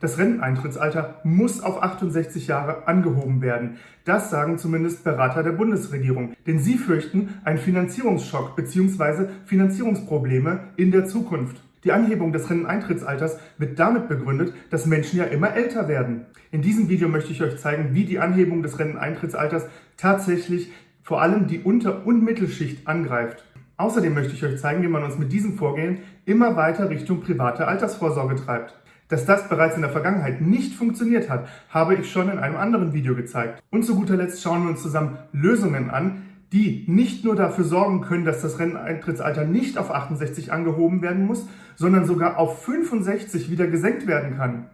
Das Renteneintrittsalter muss auf 68 Jahre angehoben werden. Das sagen zumindest Berater der Bundesregierung. Denn sie fürchten einen Finanzierungsschock bzw. Finanzierungsprobleme in der Zukunft. Die Anhebung des Renteneintrittsalters wird damit begründet, dass Menschen ja immer älter werden. In diesem Video möchte ich euch zeigen, wie die Anhebung des Renteneintrittsalters tatsächlich vor allem die Unter- und Mittelschicht angreift. Außerdem möchte ich euch zeigen, wie man uns mit diesem Vorgehen immer weiter Richtung private Altersvorsorge treibt. Dass das bereits in der Vergangenheit nicht funktioniert hat, habe ich schon in einem anderen Video gezeigt. Und zu guter Letzt schauen wir uns zusammen Lösungen an, die nicht nur dafür sorgen können, dass das Renteneintrittsalter nicht auf 68 angehoben werden muss, sondern sogar auf 65 wieder gesenkt werden kann.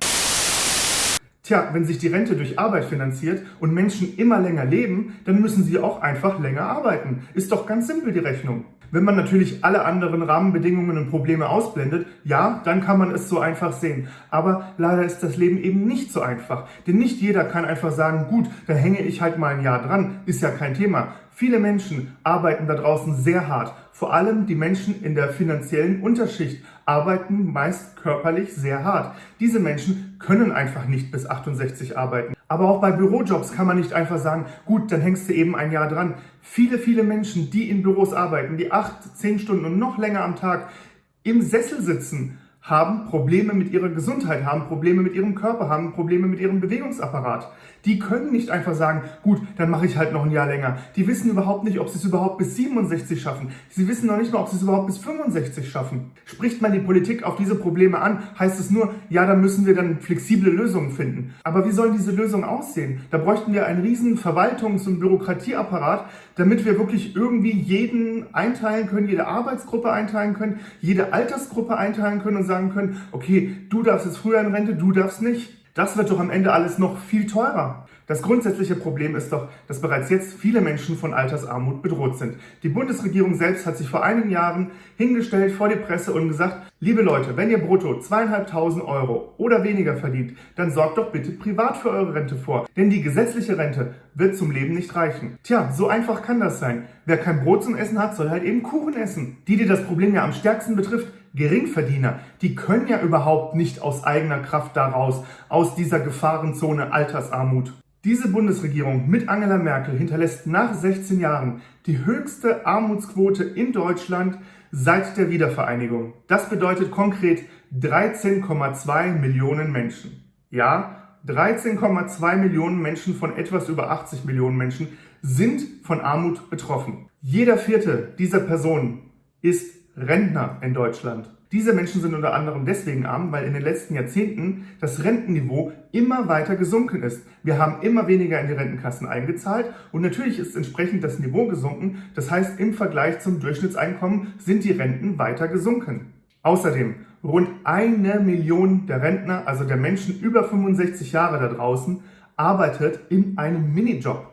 Tja, wenn sich die Rente durch Arbeit finanziert und Menschen immer länger leben, dann müssen sie auch einfach länger arbeiten. Ist doch ganz simpel die Rechnung. Wenn man natürlich alle anderen Rahmenbedingungen und Probleme ausblendet, ja, dann kann man es so einfach sehen. Aber leider ist das Leben eben nicht so einfach. Denn nicht jeder kann einfach sagen, gut, da hänge ich halt mal ein Jahr dran, ist ja kein Thema. Viele Menschen arbeiten da draußen sehr hart. Vor allem die Menschen in der finanziellen Unterschicht arbeiten meist körperlich sehr hart. Diese Menschen können einfach nicht bis 68 arbeiten. Aber auch bei Bürojobs kann man nicht einfach sagen, gut, dann hängst du eben ein Jahr dran. Viele, viele Menschen, die in Büros arbeiten, die acht, zehn Stunden und noch länger am Tag im Sessel sitzen, haben Probleme mit ihrer Gesundheit, haben Probleme mit ihrem Körper, haben Probleme mit ihrem Bewegungsapparat. Die können nicht einfach sagen, gut, dann mache ich halt noch ein Jahr länger. Die wissen überhaupt nicht, ob sie es überhaupt bis 67 schaffen. Sie wissen noch nicht mal, ob sie es überhaupt bis 65 schaffen. Spricht man die Politik auf diese Probleme an, heißt es nur, ja, da müssen wir dann flexible Lösungen finden. Aber wie sollen diese Lösungen aussehen? Da bräuchten wir einen riesen Verwaltungs- und Bürokratieapparat, damit wir wirklich irgendwie jeden einteilen können, jede Arbeitsgruppe einteilen können, jede Altersgruppe einteilen können und sagen können, okay, du darfst jetzt früher in Rente, du darfst nicht. Das wird doch am Ende alles noch viel teurer. Das grundsätzliche Problem ist doch, dass bereits jetzt viele Menschen von Altersarmut bedroht sind. Die Bundesregierung selbst hat sich vor einigen Jahren hingestellt vor die Presse und gesagt, liebe Leute, wenn ihr brutto zweieinhalbtausend Euro oder weniger verdient, dann sorgt doch bitte privat für eure Rente vor. Denn die gesetzliche Rente wird zum Leben nicht reichen. Tja, so einfach kann das sein. Wer kein Brot zum Essen hat, soll halt eben Kuchen essen. Die, die das Problem ja am stärksten betrifft, Geringverdiener, die können ja überhaupt nicht aus eigener Kraft daraus, aus dieser Gefahrenzone Altersarmut. Diese Bundesregierung mit Angela Merkel hinterlässt nach 16 Jahren die höchste Armutsquote in Deutschland seit der Wiedervereinigung. Das bedeutet konkret 13,2 Millionen Menschen. Ja, 13,2 Millionen Menschen von etwas über 80 Millionen Menschen sind von Armut betroffen. Jeder vierte dieser Personen ist Rentner in Deutschland. Diese Menschen sind unter anderem deswegen arm, weil in den letzten Jahrzehnten das Rentenniveau immer weiter gesunken ist. Wir haben immer weniger in die Rentenkassen eingezahlt und natürlich ist entsprechend das Niveau gesunken. Das heißt, im Vergleich zum Durchschnittseinkommen sind die Renten weiter gesunken. Außerdem, rund eine Million der Rentner, also der Menschen über 65 Jahre da draußen, arbeitet in einem Minijob.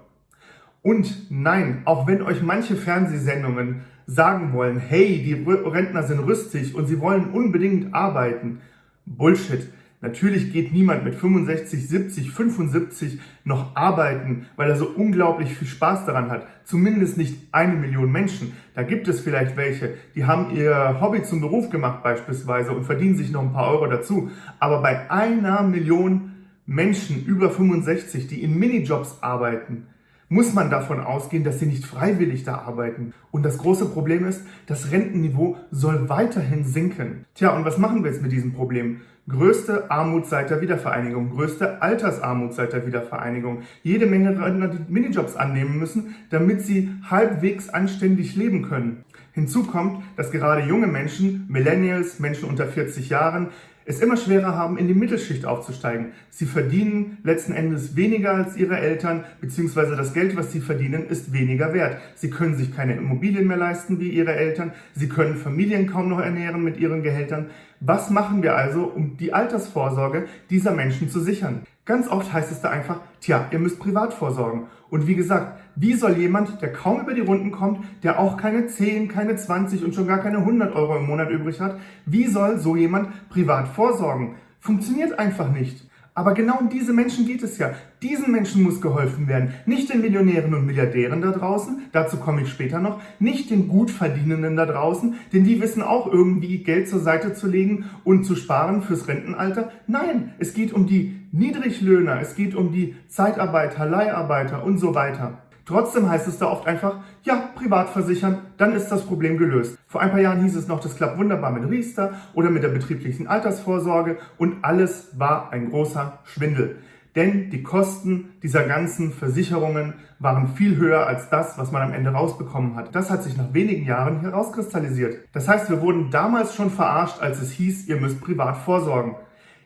Und nein, auch wenn euch manche Fernsehsendungen sagen wollen, hey, die Rentner sind rüstig und sie wollen unbedingt arbeiten. Bullshit. Natürlich geht niemand mit 65, 70, 75 noch arbeiten, weil er so unglaublich viel Spaß daran hat. Zumindest nicht eine Million Menschen. Da gibt es vielleicht welche, die haben ihr Hobby zum Beruf gemacht beispielsweise und verdienen sich noch ein paar Euro dazu. Aber bei einer Million Menschen über 65, die in Minijobs arbeiten, muss man davon ausgehen, dass sie nicht freiwillig da arbeiten. Und das große Problem ist, das Rentenniveau soll weiterhin sinken. Tja, und was machen wir jetzt mit diesem Problem? Größte Armut seit der Wiedervereinigung, größte Altersarmut seit der Wiedervereinigung. Jede Menge Rentner, die Minijobs annehmen müssen, damit sie halbwegs anständig leben können. Hinzu kommt, dass gerade junge Menschen, Millennials, Menschen unter 40 Jahren, es immer schwerer haben, in die Mittelschicht aufzusteigen. Sie verdienen letzten Endes weniger als ihre Eltern, beziehungsweise das Geld, was sie verdienen, ist weniger wert. Sie können sich keine Immobilien mehr leisten wie ihre Eltern, sie können Familien kaum noch ernähren mit ihren Gehältern. Was machen wir also, um die Altersvorsorge dieser Menschen zu sichern? Ganz oft heißt es da einfach, tja, ihr müsst privat vorsorgen. Und wie gesagt, wie soll jemand, der kaum über die Runden kommt, der auch keine 10, keine 20 und schon gar keine 100 Euro im Monat übrig hat, wie soll so jemand privat vorsorgen? Funktioniert einfach nicht. Aber genau um diese Menschen geht es ja. Diesen Menschen muss geholfen werden. Nicht den Millionären und Milliardären da draußen, dazu komme ich später noch, nicht den Gutverdienenden da draußen, denn die wissen auch irgendwie Geld zur Seite zu legen und zu sparen fürs Rentenalter. Nein, es geht um die Niedriglöhner, es geht um die Zeitarbeiter, Leiharbeiter und so weiter. Trotzdem heißt es da oft einfach, ja, privat versichern, dann ist das Problem gelöst. Vor ein paar Jahren hieß es noch, das klappt wunderbar mit Riester oder mit der betrieblichen Altersvorsorge und alles war ein großer Schwindel. Denn die Kosten dieser ganzen Versicherungen waren viel höher als das, was man am Ende rausbekommen hat. Das hat sich nach wenigen Jahren herauskristallisiert. Das heißt, wir wurden damals schon verarscht, als es hieß, ihr müsst privat vorsorgen.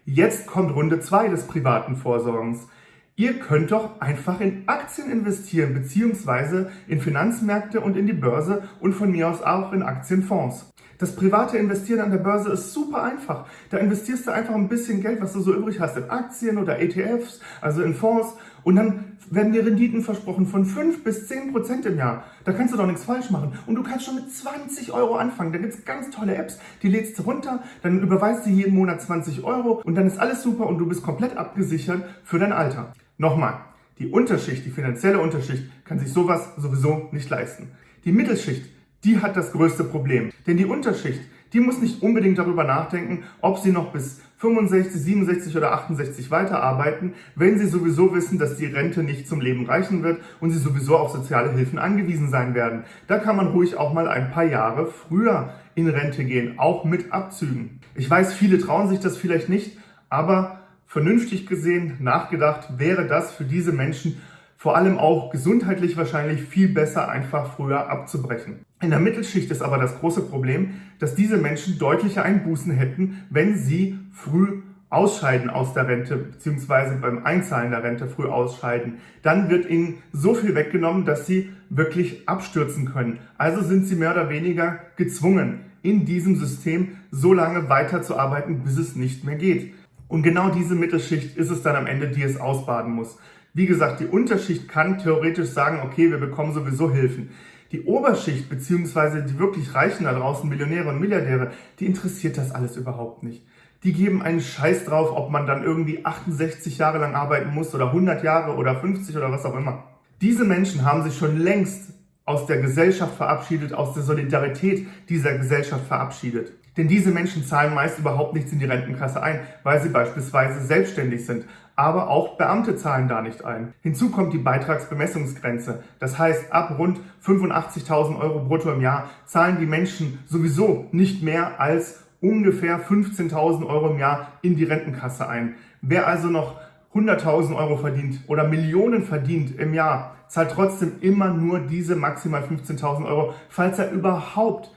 Jetzt kommt Runde 2 des privaten Vorsorgens. Ihr könnt doch einfach in Aktien investieren, beziehungsweise in Finanzmärkte und in die Börse und von mir aus auch in Aktienfonds. Das private Investieren an der Börse ist super einfach. Da investierst du einfach ein bisschen Geld, was du so übrig hast, in Aktien oder ETFs, also in Fonds. Und dann werden dir Renditen versprochen von 5 bis 10 Prozent im Jahr. Da kannst du doch nichts falsch machen. Und du kannst schon mit 20 Euro anfangen. Da gibt's ganz tolle Apps, die lädst du runter, dann überweist du jeden Monat 20 Euro und dann ist alles super und du bist komplett abgesichert für dein Alter. Nochmal, die Unterschicht, die finanzielle Unterschicht, kann sich sowas sowieso nicht leisten. Die Mittelschicht, die hat das größte Problem. Denn die Unterschicht, die muss nicht unbedingt darüber nachdenken, ob sie noch bis 65, 67 oder 68 weiterarbeiten, wenn sie sowieso wissen, dass die Rente nicht zum Leben reichen wird und sie sowieso auf soziale Hilfen angewiesen sein werden. Da kann man ruhig auch mal ein paar Jahre früher in Rente gehen, auch mit Abzügen. Ich weiß, viele trauen sich das vielleicht nicht, aber vernünftig gesehen, nachgedacht, wäre das für diese Menschen vor allem auch gesundheitlich wahrscheinlich viel besser, einfach früher abzubrechen. In der Mittelschicht ist aber das große Problem, dass diese Menschen deutliche Einbußen hätten, wenn sie früh ausscheiden aus der Rente, beziehungsweise beim Einzahlen der Rente früh ausscheiden. Dann wird ihnen so viel weggenommen, dass sie wirklich abstürzen können. Also sind sie mehr oder weniger gezwungen, in diesem System so lange weiterzuarbeiten, bis es nicht mehr geht. Und genau diese Mittelschicht ist es dann am Ende, die es ausbaden muss. Wie gesagt, die Unterschicht kann theoretisch sagen, okay, wir bekommen sowieso Hilfen. Die Oberschicht beziehungsweise die wirklich Reichen da draußen, Millionäre und Milliardäre, die interessiert das alles überhaupt nicht. Die geben einen Scheiß drauf, ob man dann irgendwie 68 Jahre lang arbeiten muss oder 100 Jahre oder 50 oder was auch immer. Diese Menschen haben sich schon längst aus der Gesellschaft verabschiedet, aus der Solidarität dieser Gesellschaft verabschiedet. Denn diese Menschen zahlen meist überhaupt nichts in die Rentenkasse ein, weil sie beispielsweise selbstständig sind. Aber auch Beamte zahlen da nicht ein. Hinzu kommt die Beitragsbemessungsgrenze. Das heißt, ab rund 85.000 Euro brutto im Jahr zahlen die Menschen sowieso nicht mehr als ungefähr 15.000 Euro im Jahr in die Rentenkasse ein. Wer also noch 100.000 Euro verdient oder Millionen verdient im Jahr, zahlt trotzdem immer nur diese maximal 15.000 Euro, falls er überhaupt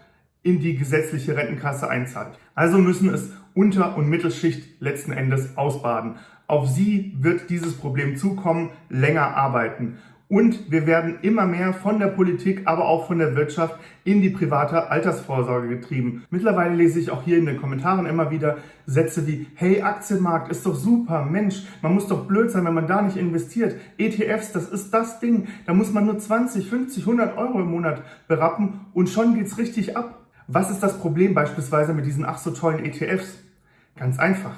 in die gesetzliche Rentenkasse einzahlt. Also müssen es Unter- und Mittelschicht letzten Endes ausbaden. Auf sie wird dieses Problem zukommen, länger arbeiten. Und wir werden immer mehr von der Politik, aber auch von der Wirtschaft in die private Altersvorsorge getrieben. Mittlerweile lese ich auch hier in den Kommentaren immer wieder Sätze wie, hey, Aktienmarkt ist doch super, Mensch, man muss doch blöd sein, wenn man da nicht investiert. ETFs, das ist das Ding, da muss man nur 20, 50, 100 Euro im Monat berappen und schon geht's richtig ab. Was ist das Problem beispielsweise mit diesen ach so tollen ETFs? Ganz einfach.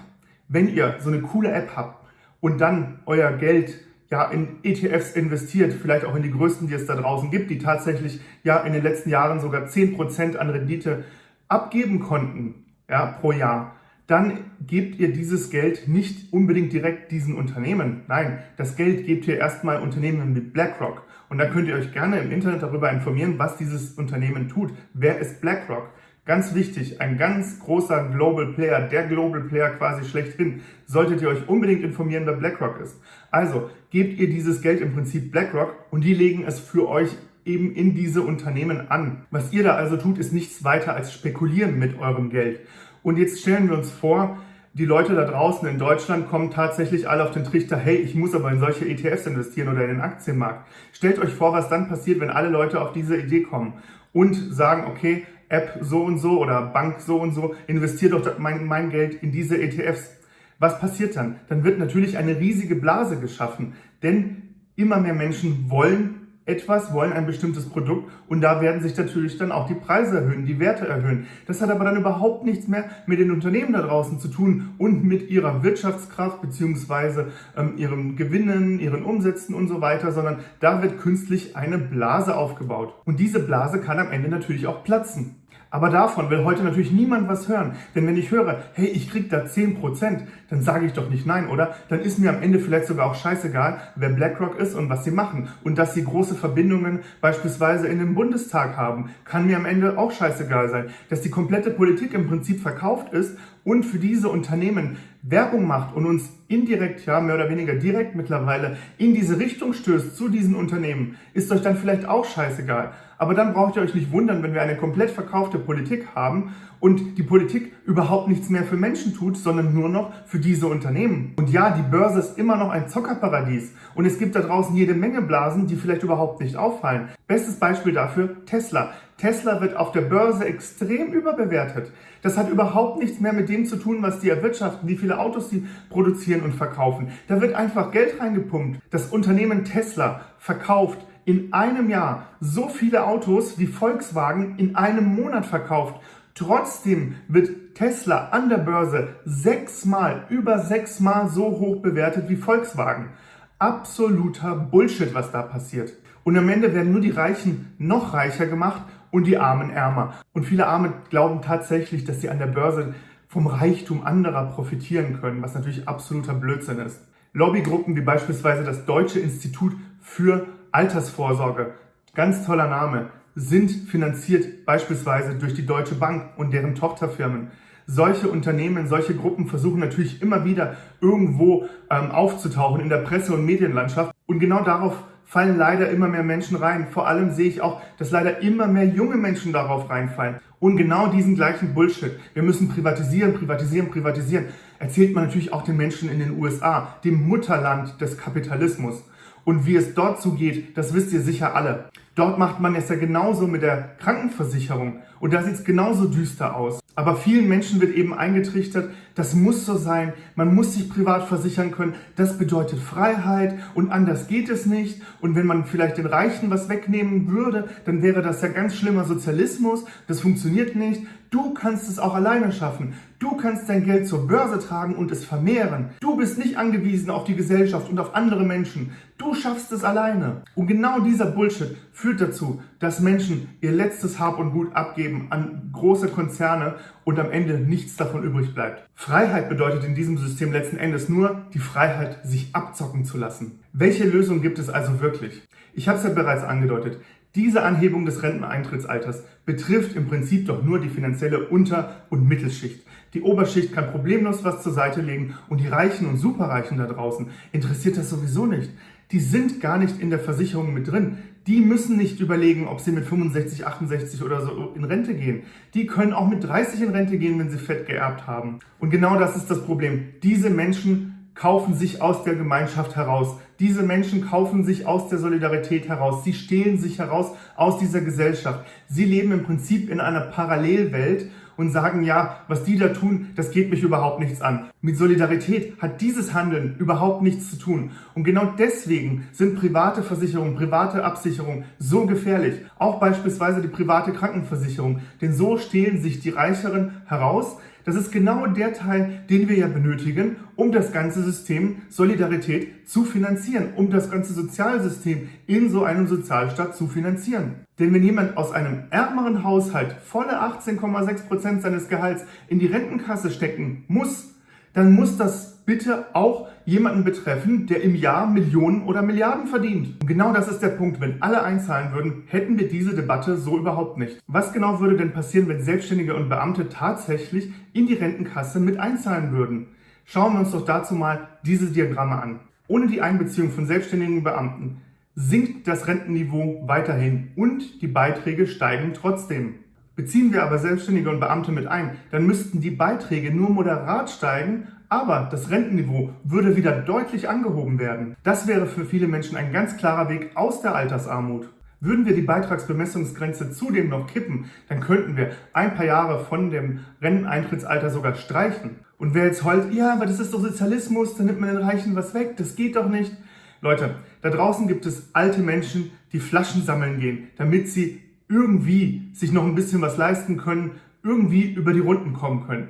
Wenn ihr so eine coole App habt und dann euer Geld ja in ETFs investiert, vielleicht auch in die größten, die es da draußen gibt, die tatsächlich ja in den letzten Jahren sogar 10% an Rendite abgeben konnten, ja, pro Jahr, dann gebt ihr dieses Geld nicht unbedingt direkt diesen Unternehmen. Nein, das Geld gebt ihr erstmal Unternehmen wie BlackRock. Und da könnt ihr euch gerne im Internet darüber informieren, was dieses Unternehmen tut. Wer ist BlackRock? Ganz wichtig, ein ganz großer Global Player, der Global Player quasi schlechthin, solltet ihr euch unbedingt informieren, wer BlackRock ist. Also gebt ihr dieses Geld im Prinzip BlackRock und die legen es für euch eben in diese Unternehmen an. Was ihr da also tut, ist nichts weiter als spekulieren mit eurem Geld. Und jetzt stellen wir uns vor, die Leute da draußen in Deutschland kommen tatsächlich alle auf den Trichter, hey, ich muss aber in solche ETFs investieren oder in den Aktienmarkt. Stellt euch vor, was dann passiert, wenn alle Leute auf diese Idee kommen und sagen, okay, App so und so oder Bank so und so, investiert doch mein, mein Geld in diese ETFs. Was passiert dann? Dann wird natürlich eine riesige Blase geschaffen, denn immer mehr Menschen wollen etwas, wollen ein bestimmtes Produkt und da werden sich natürlich dann auch die Preise erhöhen, die Werte erhöhen. Das hat aber dann überhaupt nichts mehr mit den Unternehmen da draußen zu tun und mit ihrer Wirtschaftskraft beziehungsweise ähm, ihren Gewinnen, ihren Umsätzen und so weiter, sondern da wird künstlich eine Blase aufgebaut. Und diese Blase kann am Ende natürlich auch platzen. Aber davon will heute natürlich niemand was hören. Denn wenn ich höre, hey, ich krieg da 10%, dann sage ich doch nicht nein, oder? Dann ist mir am Ende vielleicht sogar auch scheißegal, wer BlackRock ist und was sie machen. Und dass sie große Verbindungen beispielsweise in den Bundestag haben, kann mir am Ende auch scheißegal sein. Dass die komplette Politik im Prinzip verkauft ist und für diese Unternehmen Werbung macht und uns indirekt, ja, mehr oder weniger direkt mittlerweile in diese Richtung stößt zu diesen Unternehmen, ist euch dann vielleicht auch scheißegal. Aber dann braucht ihr euch nicht wundern, wenn wir eine komplett verkaufte Politik haben und die Politik überhaupt nichts mehr für Menschen tut, sondern nur noch für diese Unternehmen. Und ja, die Börse ist immer noch ein Zockerparadies und es gibt da draußen jede Menge Blasen, die vielleicht überhaupt nicht auffallen. Bestes Beispiel dafür Tesla. Tesla wird auf der Börse extrem überbewertet. Das hat überhaupt nichts mehr mit dem zu tun, was die erwirtschaften, wie viele Autos sie produzieren und verkaufen. Da wird einfach Geld reingepumpt. Das Unternehmen Tesla verkauft in einem Jahr so viele Autos wie Volkswagen in einem Monat verkauft. Trotzdem wird Tesla an der Börse sechsmal, über sechsmal so hoch bewertet wie Volkswagen. Absoluter Bullshit, was da passiert. Und am Ende werden nur die Reichen noch reicher gemacht und die Armen ärmer. Und viele Arme glauben tatsächlich, dass sie an der Börse vom Reichtum anderer profitieren können, was natürlich absoluter Blödsinn ist. Lobbygruppen wie beispielsweise das Deutsche Institut für Altersvorsorge, ganz toller Name, sind finanziert beispielsweise durch die Deutsche Bank und deren Tochterfirmen. Solche Unternehmen, solche Gruppen versuchen natürlich immer wieder irgendwo ähm, aufzutauchen in der Presse- und Medienlandschaft. Und genau darauf fallen leider immer mehr Menschen rein. Vor allem sehe ich auch, dass leider immer mehr junge Menschen darauf reinfallen. Und genau diesen gleichen Bullshit. Wir müssen privatisieren, privatisieren, privatisieren. Erzählt man natürlich auch den Menschen in den USA, dem Mutterland des Kapitalismus. Und wie es dort zugeht, das wisst ihr sicher alle. Dort macht man es ja genauso mit der Krankenversicherung. Und da sieht es genauso düster aus. Aber vielen Menschen wird eben eingetrichtert, das muss so sein, man muss sich privat versichern können, das bedeutet Freiheit und anders geht es nicht. Und wenn man vielleicht den Reichen was wegnehmen würde, dann wäre das ja ganz schlimmer Sozialismus, das funktioniert nicht. Du kannst es auch alleine schaffen. Du kannst dein Geld zur Börse tragen und es vermehren. Du bist nicht angewiesen auf die Gesellschaft und auf andere Menschen. Du schaffst es alleine. Und genau dieser Bullshit führt dazu, dass Menschen ihr letztes Hab und Gut abgeben an große Konzerne und am Ende nichts davon übrig bleibt. Freiheit bedeutet in diesem System letzten Endes nur die Freiheit, sich abzocken zu lassen. Welche Lösung gibt es also wirklich? Ich habe es ja bereits angedeutet. Diese Anhebung des Renteneintrittsalters betrifft im Prinzip doch nur die finanzielle Unter- und Mittelschicht. Die Oberschicht kann problemlos was zur Seite legen und die Reichen und Superreichen da draußen interessiert das sowieso nicht. Die sind gar nicht in der Versicherung mit drin. Die müssen nicht überlegen, ob sie mit 65, 68 oder so in Rente gehen. Die können auch mit 30 in Rente gehen, wenn sie fett geerbt haben. Und genau das ist das Problem. Diese Menschen kaufen sich aus der Gemeinschaft heraus. Diese Menschen kaufen sich aus der Solidarität heraus. Sie stehlen sich heraus aus dieser Gesellschaft. Sie leben im Prinzip in einer Parallelwelt und sagen, ja, was die da tun, das geht mich überhaupt nichts an. Mit Solidarität hat dieses Handeln überhaupt nichts zu tun. Und genau deswegen sind private Versicherungen, private Absicherungen so gefährlich. Auch beispielsweise die private Krankenversicherung. Denn so stehlen sich die Reicheren heraus, das ist genau der Teil, den wir ja benötigen, um das ganze System Solidarität zu finanzieren, um das ganze Sozialsystem in so einem Sozialstaat zu finanzieren. Denn wenn jemand aus einem ärmeren Haushalt volle 18,6 Prozent seines Gehalts in die Rentenkasse stecken muss, dann muss das bitte auch jemanden betreffen, der im Jahr Millionen oder Milliarden verdient. Und genau das ist der Punkt. Wenn alle einzahlen würden, hätten wir diese Debatte so überhaupt nicht. Was genau würde denn passieren, wenn Selbstständige und Beamte tatsächlich in die Rentenkasse mit einzahlen würden? Schauen wir uns doch dazu mal diese Diagramme an. Ohne die Einbeziehung von selbstständigen Beamten sinkt das Rentenniveau weiterhin und die Beiträge steigen trotzdem. Beziehen wir aber Selbstständige und Beamte mit ein, dann müssten die Beiträge nur moderat steigen, aber das Rentenniveau würde wieder deutlich angehoben werden. Das wäre für viele Menschen ein ganz klarer Weg aus der Altersarmut. Würden wir die Beitragsbemessungsgrenze zudem noch kippen, dann könnten wir ein paar Jahre von dem Renteneintrittsalter sogar streichen. Und wer jetzt heult, ja, aber das ist doch Sozialismus, dann nimmt man den Reichen was weg, das geht doch nicht. Leute, da draußen gibt es alte Menschen, die Flaschen sammeln gehen, damit sie irgendwie sich noch ein bisschen was leisten können, irgendwie über die Runden kommen können.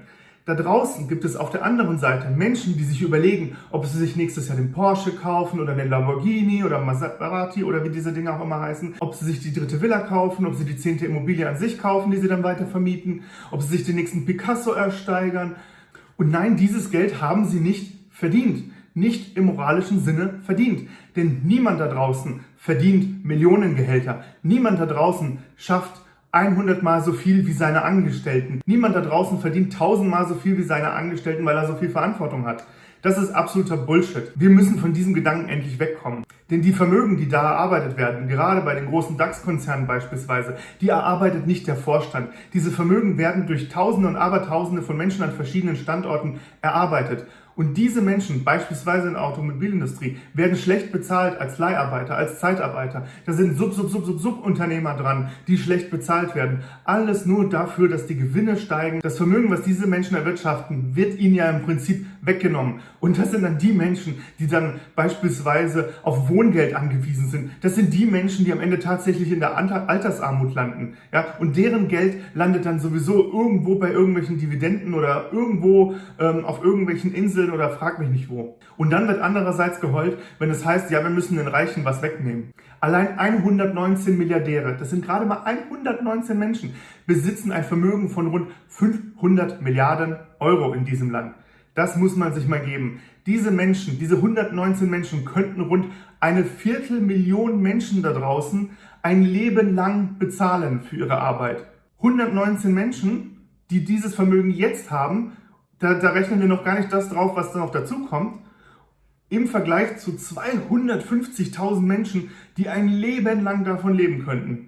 Da draußen gibt es auf der anderen Seite Menschen, die sich überlegen, ob sie sich nächstes Jahr den Porsche kaufen oder den Lamborghini oder Maserati oder wie diese Dinge auch immer heißen, ob sie sich die dritte Villa kaufen, ob sie die zehnte Immobilie an sich kaufen, die sie dann weiter vermieten, ob sie sich den nächsten Picasso ersteigern. Und nein, dieses Geld haben sie nicht verdient nicht im moralischen Sinne verdient. Denn niemand da draußen verdient Millionengehälter. Niemand da draußen schafft 100 mal so viel wie seine Angestellten. Niemand da draußen verdient 1000 mal so viel wie seine Angestellten, weil er so viel Verantwortung hat. Das ist absoluter Bullshit. Wir müssen von diesem Gedanken endlich wegkommen. Denn die Vermögen, die da erarbeitet werden, gerade bei den großen DAX-Konzernen beispielsweise, die erarbeitet nicht der Vorstand. Diese Vermögen werden durch Tausende und Abertausende von Menschen an verschiedenen Standorten erarbeitet. Und diese Menschen, beispielsweise in der Automobilindustrie, werden schlecht bezahlt als Leiharbeiter, als Zeitarbeiter. Da sind Sub, Sub, Sub, Sub, Subunternehmer dran, die schlecht bezahlt werden. Alles nur dafür, dass die Gewinne steigen. Das Vermögen, was diese Menschen erwirtschaften, wird ihnen ja im Prinzip weggenommen. Und das sind dann die Menschen, die dann beispielsweise auf Wohngeld angewiesen sind. Das sind die Menschen, die am Ende tatsächlich in der Altersarmut landen. Ja? Und deren Geld landet dann sowieso irgendwo bei irgendwelchen Dividenden oder irgendwo ähm, auf irgendwelchen Inseln oder frag mich nicht wo. Und dann wird andererseits geheult, wenn es heißt, ja, wir müssen den Reichen was wegnehmen. Allein 119 Milliardäre, das sind gerade mal 119 Menschen, besitzen ein Vermögen von rund 500 Milliarden Euro in diesem Land. Das muss man sich mal geben. Diese Menschen, diese 119 Menschen könnten rund eine Viertelmillion Menschen da draußen ein Leben lang bezahlen für ihre Arbeit. 119 Menschen, die dieses Vermögen jetzt haben da, da rechnen wir noch gar nicht das drauf, was da noch dazu kommt. Im Vergleich zu 250.000 Menschen, die ein Leben lang davon leben könnten.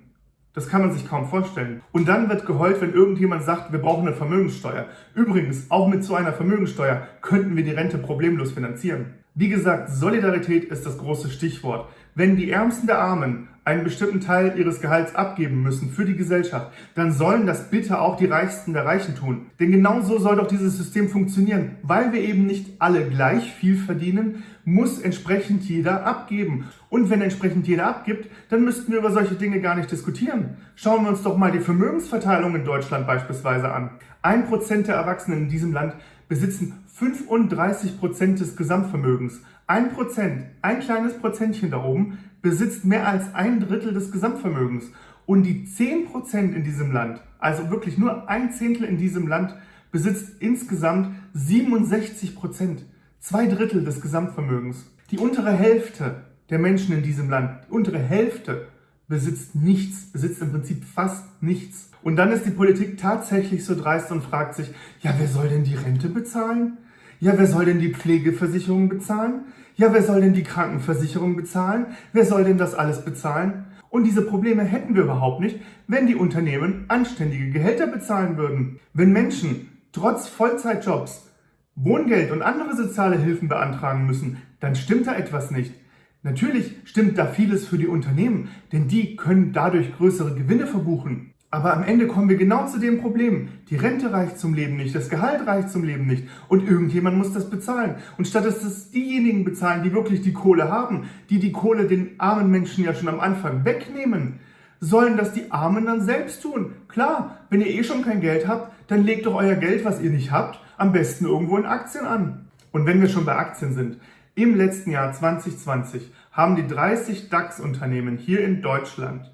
Das kann man sich kaum vorstellen. Und dann wird geheult, wenn irgendjemand sagt, wir brauchen eine Vermögenssteuer. Übrigens, auch mit so einer Vermögenssteuer könnten wir die Rente problemlos finanzieren. Wie gesagt, Solidarität ist das große Stichwort. Wenn die Ärmsten der Armen einen bestimmten Teil ihres Gehalts abgeben müssen für die Gesellschaft, dann sollen das bitte auch die Reichsten der Reichen tun. Denn genau so soll doch dieses System funktionieren. Weil wir eben nicht alle gleich viel verdienen, muss entsprechend jeder abgeben. Und wenn entsprechend jeder abgibt, dann müssten wir über solche Dinge gar nicht diskutieren. Schauen wir uns doch mal die Vermögensverteilung in Deutschland beispielsweise an. Ein Prozent der Erwachsenen in diesem Land besitzen 35 Prozent des Gesamtvermögens. Ein Prozent, ein kleines Prozentchen da oben, besitzt mehr als ein Drittel des Gesamtvermögens. Und die 10 Prozent in diesem Land, also wirklich nur ein Zehntel in diesem Land, besitzt insgesamt 67 Prozent, zwei Drittel des Gesamtvermögens. Die untere Hälfte der Menschen in diesem Land, die untere Hälfte, besitzt nichts, besitzt im Prinzip fast nichts. Und dann ist die Politik tatsächlich so dreist und fragt sich, ja, wer soll denn die Rente bezahlen? Ja, wer soll denn die Pflegeversicherung bezahlen? Ja, wer soll denn die Krankenversicherung bezahlen? Wer soll denn das alles bezahlen? Und diese Probleme hätten wir überhaupt nicht, wenn die Unternehmen anständige Gehälter bezahlen würden. Wenn Menschen trotz Vollzeitjobs Wohngeld und andere soziale Hilfen beantragen müssen, dann stimmt da etwas nicht. Natürlich stimmt da vieles für die Unternehmen, denn die können dadurch größere Gewinne verbuchen. Aber am Ende kommen wir genau zu dem Problem. Die Rente reicht zum Leben nicht, das Gehalt reicht zum Leben nicht und irgendjemand muss das bezahlen. Und statt dass das diejenigen bezahlen, die wirklich die Kohle haben, die die Kohle den armen Menschen ja schon am Anfang wegnehmen, sollen das die Armen dann selbst tun. Klar, wenn ihr eh schon kein Geld habt, dann legt doch euer Geld, was ihr nicht habt, am besten irgendwo in Aktien an. Und wenn wir schon bei Aktien sind, im letzten Jahr 2020 haben die 30 DAX-Unternehmen hier in Deutschland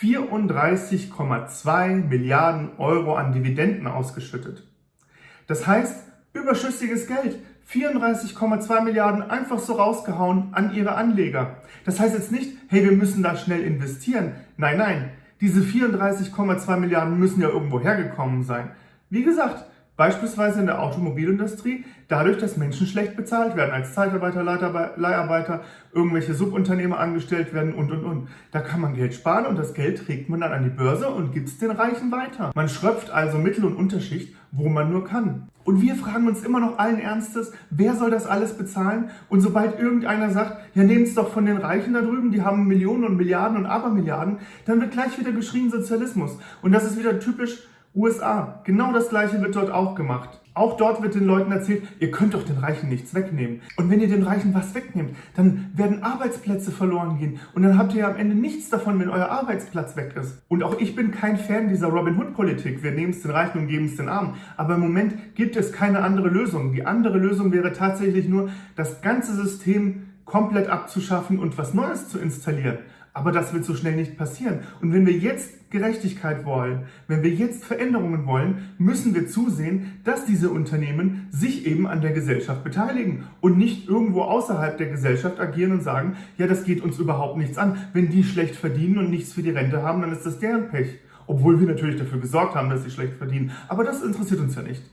34,2 Milliarden Euro an Dividenden ausgeschüttet. Das heißt, überschüssiges Geld, 34,2 Milliarden einfach so rausgehauen an ihre Anleger. Das heißt jetzt nicht, hey, wir müssen da schnell investieren. Nein, nein, diese 34,2 Milliarden müssen ja irgendwo hergekommen sein. Wie gesagt, Beispielsweise in der Automobilindustrie, dadurch, dass Menschen schlecht bezahlt werden, als Zeitarbeiter, Leiharbeiter, irgendwelche Subunternehmer angestellt werden und, und, und. Da kann man Geld sparen und das Geld trägt man dann an die Börse und gibt es den Reichen weiter. Man schröpft also Mittel- und Unterschicht, wo man nur kann. Und wir fragen uns immer noch allen Ernstes, wer soll das alles bezahlen? Und sobald irgendeiner sagt, ja nehmt es doch von den Reichen da drüben, die haben Millionen und Milliarden und Abermilliarden, dann wird gleich wieder geschrien Sozialismus. Und das ist wieder typisch USA. Genau das gleiche wird dort auch gemacht. Auch dort wird den Leuten erzählt, ihr könnt doch den Reichen nichts wegnehmen. Und wenn ihr den Reichen was wegnehmt, dann werden Arbeitsplätze verloren gehen. Und dann habt ihr ja am Ende nichts davon, wenn euer Arbeitsplatz weg ist. Und auch ich bin kein Fan dieser Robin Hood-Politik. Wir nehmen es den Reichen und geben es den Armen. Aber im Moment gibt es keine andere Lösung. Die andere Lösung wäre tatsächlich nur, das ganze System komplett abzuschaffen und was Neues zu installieren. Aber das wird so schnell nicht passieren. Und wenn wir jetzt Gerechtigkeit wollen, wenn wir jetzt Veränderungen wollen, müssen wir zusehen, dass diese Unternehmen sich eben an der Gesellschaft beteiligen und nicht irgendwo außerhalb der Gesellschaft agieren und sagen, ja, das geht uns überhaupt nichts an. Wenn die schlecht verdienen und nichts für die Rente haben, dann ist das deren Pech. Obwohl wir natürlich dafür gesorgt haben, dass sie schlecht verdienen. Aber das interessiert uns ja nicht.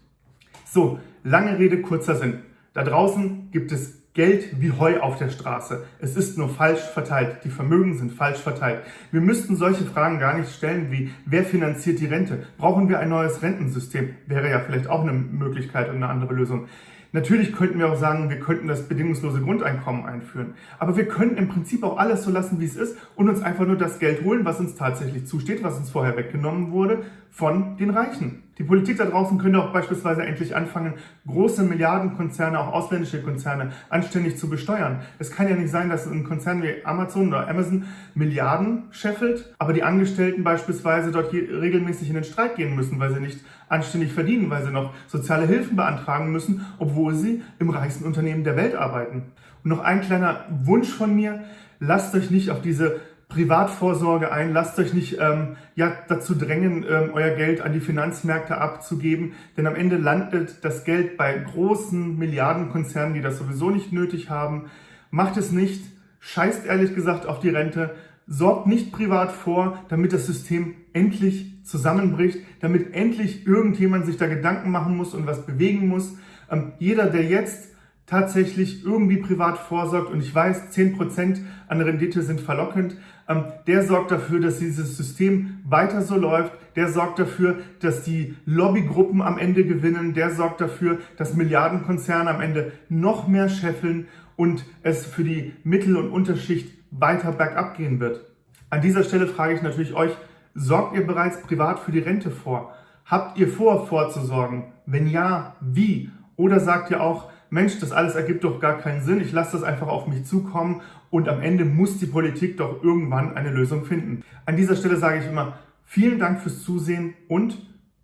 So, lange Rede, kurzer Sinn. Da draußen gibt es Geld wie Heu auf der Straße. Es ist nur falsch verteilt. Die Vermögen sind falsch verteilt. Wir müssten solche Fragen gar nicht stellen wie, wer finanziert die Rente? Brauchen wir ein neues Rentensystem? Wäre ja vielleicht auch eine Möglichkeit und eine andere Lösung. Natürlich könnten wir auch sagen, wir könnten das bedingungslose Grundeinkommen einführen. Aber wir könnten im Prinzip auch alles so lassen, wie es ist und uns einfach nur das Geld holen, was uns tatsächlich zusteht, was uns vorher weggenommen wurde, von den Reichen. Die Politik da draußen könnte auch beispielsweise endlich anfangen, große Milliardenkonzerne, auch ausländische Konzerne, anständig zu besteuern. Es kann ja nicht sein, dass ein Konzern wie Amazon oder Amazon Milliarden scheffelt, aber die Angestellten beispielsweise dort regelmäßig in den Streik gehen müssen, weil sie nicht anständig verdienen, weil sie noch soziale Hilfen beantragen müssen, obwohl sie im reichsten Unternehmen der Welt arbeiten. Und noch ein kleiner Wunsch von mir, lasst euch nicht auf diese Privatvorsorge ein. Lasst euch nicht ähm, ja, dazu drängen, ähm, euer Geld an die Finanzmärkte abzugeben, denn am Ende landet das Geld bei großen Milliardenkonzernen, die das sowieso nicht nötig haben. Macht es nicht, scheißt ehrlich gesagt auf die Rente, sorgt nicht privat vor, damit das System endlich zusammenbricht, damit endlich irgendjemand sich da Gedanken machen muss und was bewegen muss. Ähm, jeder, der jetzt tatsächlich irgendwie privat vorsorgt und ich weiß, 10% an Rendite sind verlockend, ähm, der sorgt dafür, dass dieses System weiter so läuft, der sorgt dafür, dass die Lobbygruppen am Ende gewinnen, der sorgt dafür, dass Milliardenkonzerne am Ende noch mehr scheffeln und es für die Mittel- und Unterschicht weiter bergab gehen wird. An dieser Stelle frage ich natürlich euch, sorgt ihr bereits privat für die Rente vor? Habt ihr vor, vorzusorgen? Wenn ja, wie? Oder sagt ihr auch, Mensch, das alles ergibt doch gar keinen Sinn, ich lasse das einfach auf mich zukommen und am Ende muss die Politik doch irgendwann eine Lösung finden. An dieser Stelle sage ich immer, vielen Dank fürs Zusehen und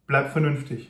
bleibt vernünftig.